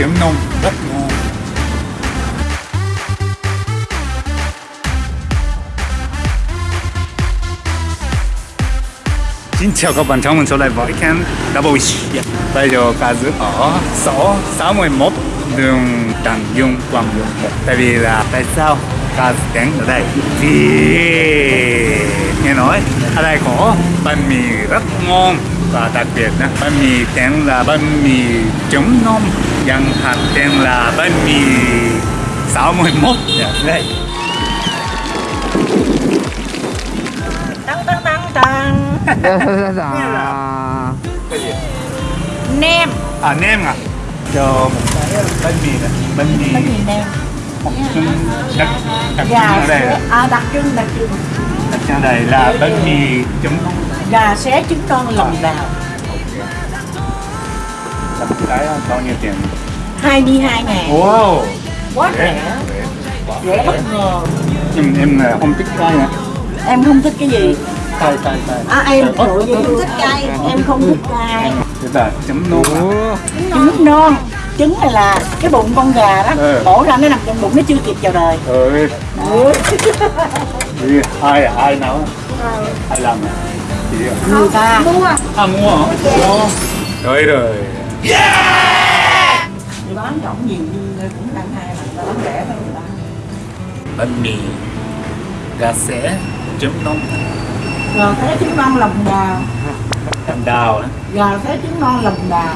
trứng nông rất ngon. Xin chào các bạn, chào mừng trở lại với kênh Double Wish. Bây giờ Kaz ở số 61 đường Đằng Dung, Quảng Dung Tại vì là tại sao Kaz đến ở đây? Vì nghe ở đây có bánh mì rất ngon và đặc biệt là bánh mì tên là bánh mì trứng nông Dân hạt tên là bánh mì 61 dạ, đây Tăng tăng tăng tăng Dạ. Nem. À nem à? Cho một cái bánh mì này, bánh mì. Bánh mì nem. Đặc đặc trưng ở đây là à đặc trưng đặc trưng ở đây là bánh mì trứng nông Gà xé trứng non lòng đào. Là một cái bao nhiêu tiền? 22 ngàn. Wow! Quá Rẻ, rẻ. Bất ngờ. Nhưng em là không thích cay nè. Em không thích cái gì? Cay cay cay. À em Ơ, trời ơi, không thích cay Em không thích cay Thế là chấm nôn à? Trứng non Trứng này là cái bụng con gà đó. Ừ. Bổ ra nó nằm trong bụng nó chưa kịp chào đời. Ơi, Gì? ai à? ai nấu? Ai làm à? Chị à? Người ta mua À mua hả? Mua. Rồi rồi. Thì bán rộng nhiều nhưng cũng đang hai mà ta bán rẻ hơn người ta Bánh mì gà xé chấm nông Gà xé trứng non lòng đào làm đào á. Gà xé trứng non lòng đào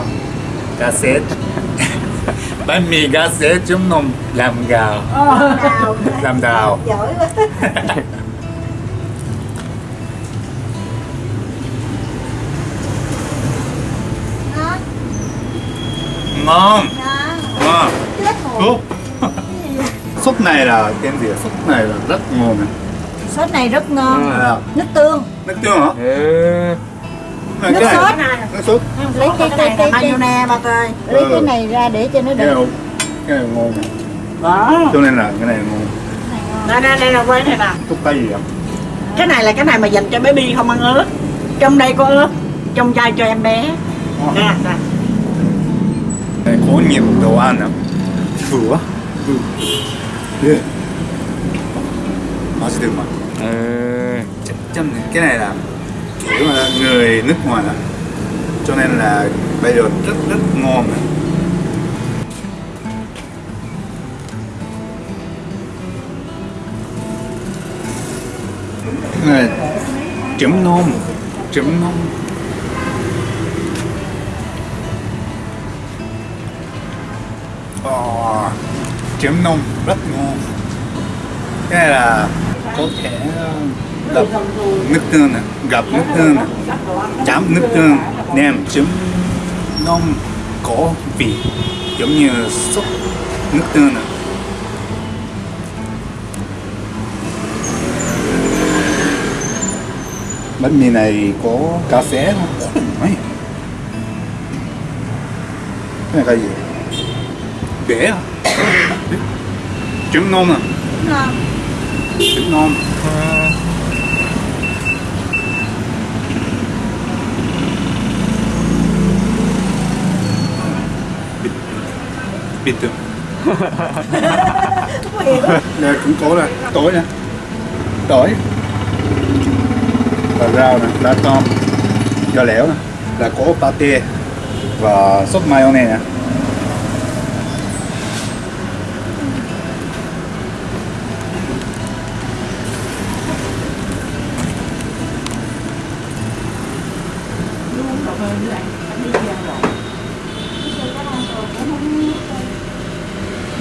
gà xé bánh mì gà xé chấm nông làm gạo Ờ, làm đào. Giỏi quá. Ngon. Ngon. Súp súp này là tên gì? Súp này là rất ngon này. Sốt này rất ngon. À, Nước tương. Nước tương hả? Ê, Này, Nước cái sốt này nước sốt lấy cái cái cái cái mayonnaise ba tơi lấy Ừ. cái này ra để cho nó cái được này cái này ngon này Đó cho nên là cái này ngon Đây đây đây là quay này nè súp tay gì ạ Cái này là cái này mà dành cho baby không ăn ớt Trong đây có ớt Trong chai cho em bé Nè nè này có nhiều đồ ăn à thử quá thử yeah. 맛이 들어 mà ê, chắc chắn này. cái này là kiểu là người nước ngoài đó cho nên là bây giờ rất rất ngon này. Này chấm nôm chấm nôm. Ồ, chấm nôm rất ngon. Cái này là có thể ờ, đập nước tương này gặp nước tương này chấm nước tương nem chấm nôm có vị giống như súp nước tương này bánh mì này có cà phê không? Đấy. Cái này cái gì? Bể à? Trứng nôm à? Trứng nôm Bịt được nè cũng cố nè, tối nè. Tối. Và rau nè, lá tôm gà lẻo nè Là có pate Và sốt mayonnaise nè.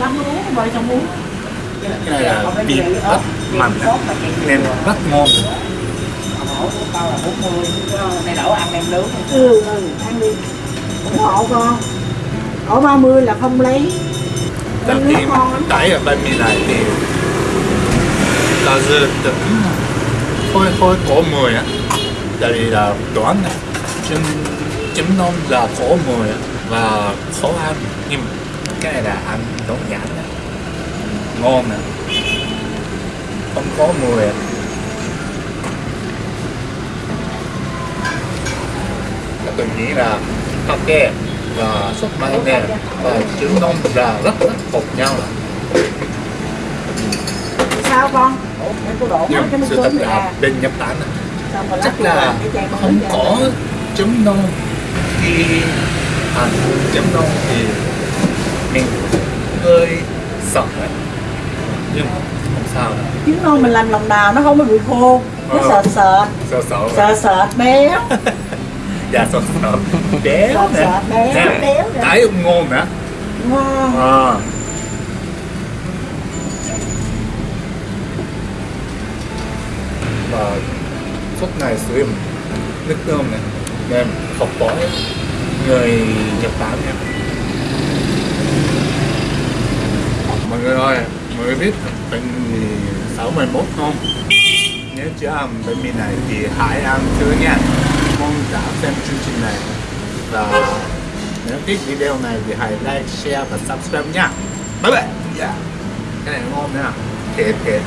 Lắm uống vợ chồng uống. Cái này là vịt rất mặn nên rất ngon. Này đổ ăn em nướng Ừ ừ ăn đi. Ủng hộ con. Ở 30 là không lấy. Tại ngon lắm. đẩy ở bánh mì này thì là dự tính hơi hơi có mùi á tại vì là đoán này. Chấm chấm nôm là mùi á và khó ăn nhưng cái là ăn đơn giản á ngon nè. Không có mùi. Tôi nghĩ là ok và sốt mayonnaise và trứng đông là rất rất hợp nhau sao con? Nhưng cái sự thật là bên Nhật Bản chắc là cái không có trứng đông khi ăn trứng đông thì mình hơi sợ đấy. Nhưng không sao đâu. Trứng non mình làm lòng đào nó không có bị khô. Nó Ờ. sệt sệt sợ sợ sệt sệt béo dạ sợ sợ. Béo Sợ sợ béo, Nè, béo cái cũng ngon nữa ngon à. và sốt này sử dụng nước tương này nên học bói người Nhật Bản nha mọi người ơi mọi người biết bệnh gì 61 không? Nếu chưa ăn bánh mì này thì hãy ăn thử nha. Mong đã xem chương trình này. Và nếu thích video này thì hãy like, share và subscribe nha. Bye bye. Yeah. cái này ngon nha. Thiệt thiệt.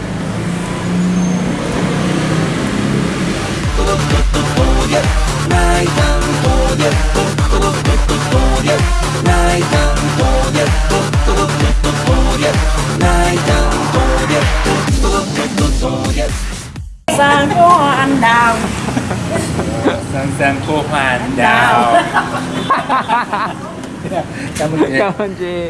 Sang có anh đào. Sang sang cô Hoàn đào. Cảm ơn chị. Cảm ơn chị